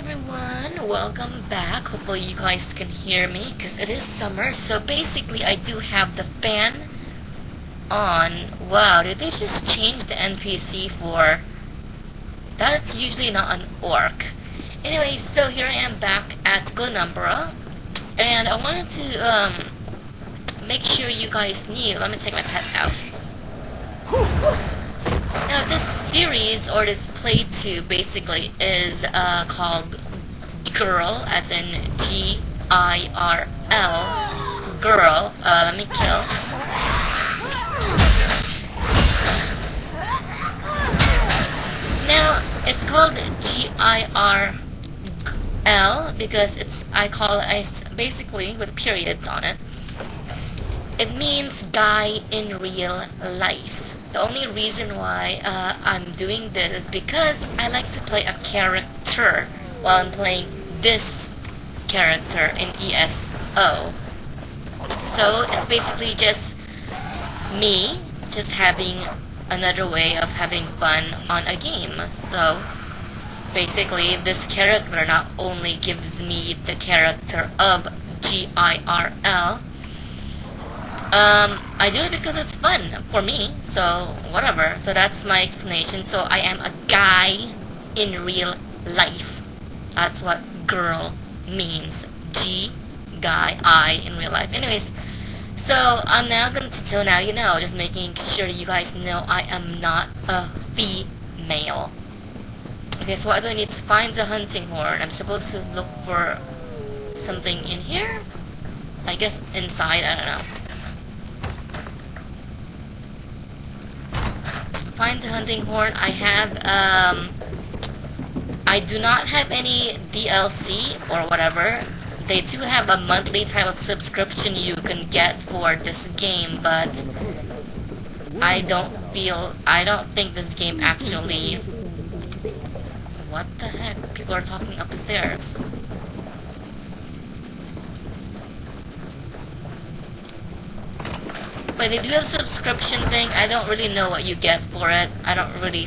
everyone, welcome back. Hopefully you guys can hear me because it is summer. So basically I do have the fan on. Wow, did they just change the NPC for... That's usually not an orc. Anyway, so here I am back at Glenumbra. And I wanted to um, make sure you guys knew. Let me take my pet out. Now this series, or this playthrough basically, is uh, called Girl, as in G-I-R-L, Girl, uh, let me kill. Now, it's called G-I-R-L because it's, I call it, basically, with periods on it. It means guy in real life. The only reason why uh, I'm doing this is because I like to play a character while I'm playing this character in ESO. So it's basically just me just having another way of having fun on a game. So basically this character not only gives me the character of G-I-R-L, um, I do it because it's fun for me, so whatever. So that's my explanation. So I am a guy in real life. That's what girl means. G, guy, I in real life. Anyways, so I'm now going to, so now you know, just making sure you guys know I am not a female. Okay, so I do I need to find the hunting horn? I'm supposed to look for something in here? I guess inside, I don't know. Hunting horn. I have, um, I do not have any DLC or whatever. They do have a monthly type of subscription you can get for this game, but I don't feel, I don't think this game actually, what the heck? People are talking upstairs. But they do have subscription thing. I don't really know what you get for it. I don't really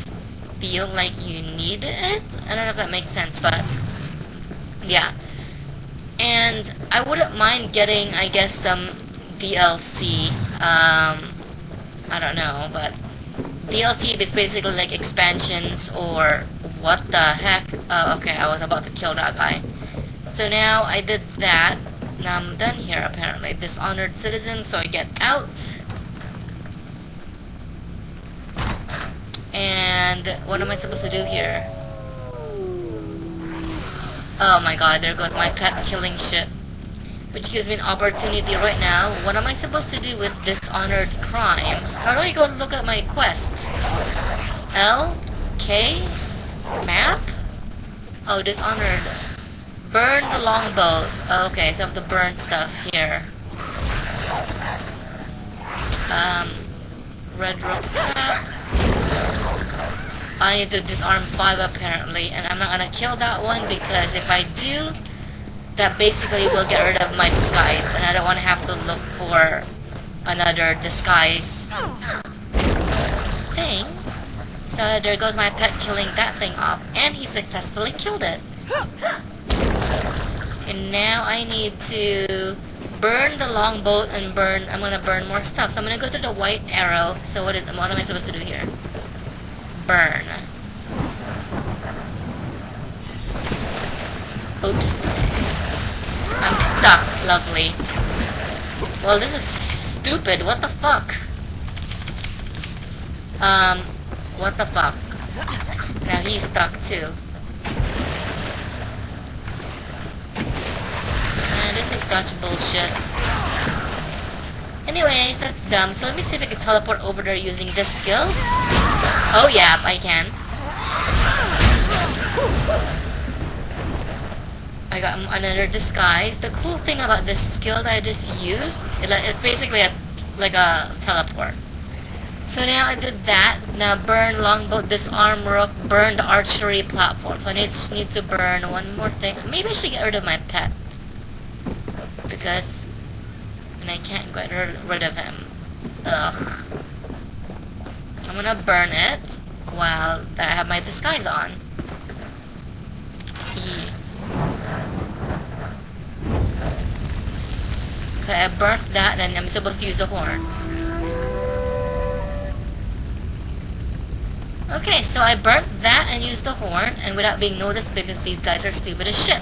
feel like you need it. I don't know if that makes sense, but yeah. And I wouldn't mind getting, I guess, some DLC. Um, I don't know, but DLC is basically like expansions or what the heck. Oh, okay, I was about to kill that guy. So now I did that. Now I'm done here apparently. Dishonored citizen, so I get out. And what am I supposed to do here? Oh my god, there goes my pet killing shit. Which gives me an opportunity right now. What am I supposed to do with dishonored crime? How do I go look at my quest? L? K? Map? Oh, dishonored. Burn the longboat. Oh, okay, so I have to burn stuff here. Um, Red Rook trap. I need to disarm 5 apparently, and I'm not gonna kill that one because if I do, that basically will get rid of my disguise, and I don't want to have to look for another disguise thing. So there goes my pet killing that thing off, and he successfully killed it. And now I need to burn the longboat and burn, I'm gonna burn more stuff. So I'm gonna go to the white arrow. So what is, what am I supposed to do here? Burn. Oops. I'm stuck. Lovely. Well, this is stupid. What the fuck? Um, what the fuck? Now he's stuck too. Man, this is such bullshit. Anyways, that's dumb. So let me see if I can teleport over there using this skill. Oh yeah, I can. I got another disguise. The cool thing about this skill that I just used, it's basically a, like a teleport. So now I did that. Now burn longboat, disarm rook, burn the archery platform. So I need to burn one more thing. Maybe I should get rid of my pet. Because and I can't get rid of him. Ugh. I'm gonna burn it while I have my disguise on. E. Okay, I burnt that and I'm supposed to use the horn. Okay, so I burnt that and used the horn and without being noticed because these guys are stupid as shit.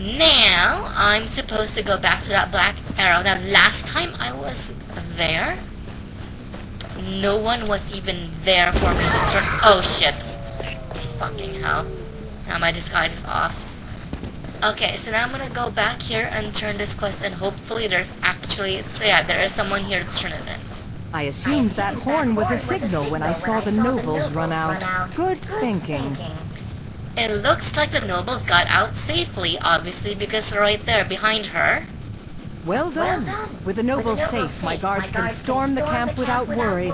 Now, I'm supposed to go back to that black arrow. Now, last time I was there, no one was even there for me to turn- Oh shit. Fucking hell. Now my disguise is off. Okay, so now I'm gonna go back here and turn this quest and hopefully there's actually- So yeah, there is someone here to turn it in. I assumed that horn was a signal when I saw the nobles run out. Good thinking. It looks like the nobles got out safely, obviously, because they're right there behind her. Well done. With the nobles safe, my guards can storm the camp without worry.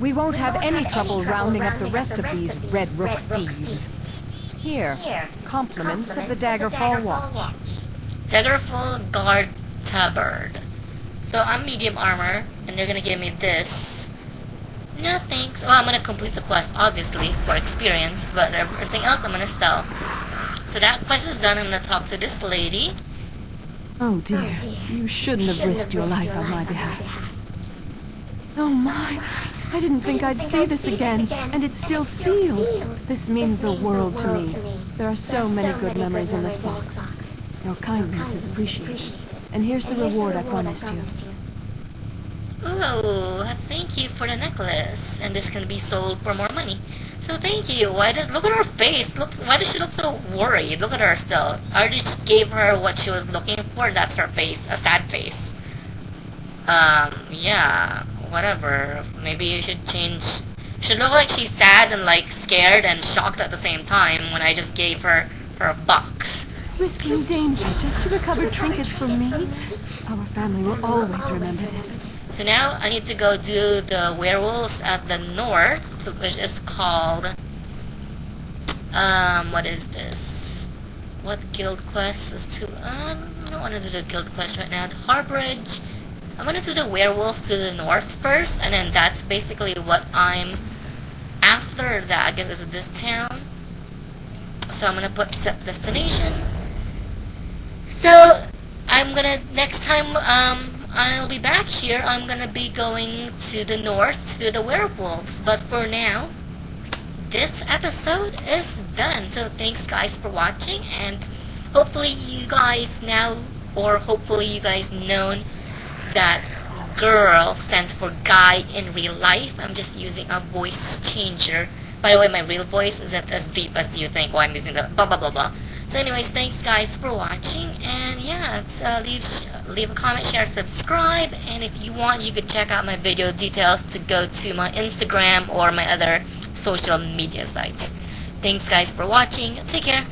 We won't have any trouble rounding up the rest of these Red Rook thieves. Here, compliments of the Daggerfall Watch. Daggerfall Guard Tabard. So I'm medium armor, and they're gonna give me this. No thanks. Well, I'm gonna complete the quest, obviously, for experience, but everything else I'm gonna sell. So that quest is done, I'm gonna talk to this lady. Oh dear, oh, you shouldn't have risked your life on my behalf. Oh, oh my, I didn't think I'd see this again, and it's still sealed. This means the world to me. There are so many good memories in this box. Your kindness is appreciated. And here's the reward I promised you. Ooh, thank you for the necklace. And this can be sold for more money. So thank you. Why does look at her face? Look why does she look so worried? Look at her still. I just gave her what she was looking for. That's her face. A sad face. Um, yeah. Whatever. Maybe you should change should look like she's sad and like scared and shocked at the same time when I just gave her her box. Risking danger just to recover trinkets from me? Our family will always remember this. So now I need to go do the werewolves at the north, which is called, um, what is this? What guild quest is to, uh, I don't want to do the guild quest right now. The Harborage. I'm gonna do the werewolf to the north first, and then that's basically what I'm, after that, I guess is this town. So I'm gonna put set destination. So, I'm gonna, next time, um, I'll be back here, I'm gonna be going to the north to the werewolves. But for now, this episode is done. So thanks guys for watching and hopefully you guys now, or hopefully you guys known that girl stands for guy in real life. I'm just using a voice changer. By the way, my real voice isn't as deep as you think while I'm using the blah blah blah blah. So anyways, thanks guys for watching, and yeah, uh, leave leave a comment, share, subscribe, and if you want, you could check out my video details to go to my Instagram or my other social media sites. Thanks guys for watching, take care.